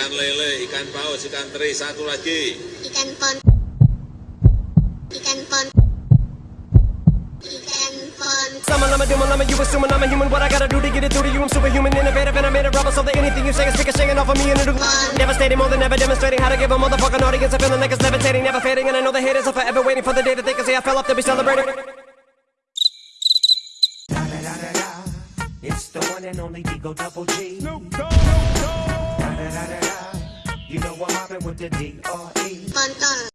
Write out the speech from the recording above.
ikan lele, ikan paus, ikan teri, satu lagi. ikan pon ikan pon ikan pon Summon, I'm a doom, I'm a you assuming I'm a human. What I gotta do to get it through to you? I'm superhuman, innovative, and I made a rubber so that anything you say is speaking, singing off of me and it'll devastating more than ever, demonstrating how to give a motherfucking audience a feeling like it's levitating, never fading. And I know the haters are forever waiting for the day that they can say I fell off to be celebrated. It's the one and only Digo Double G. Snoop Dogg. what happened with the D R E. Fun, fun.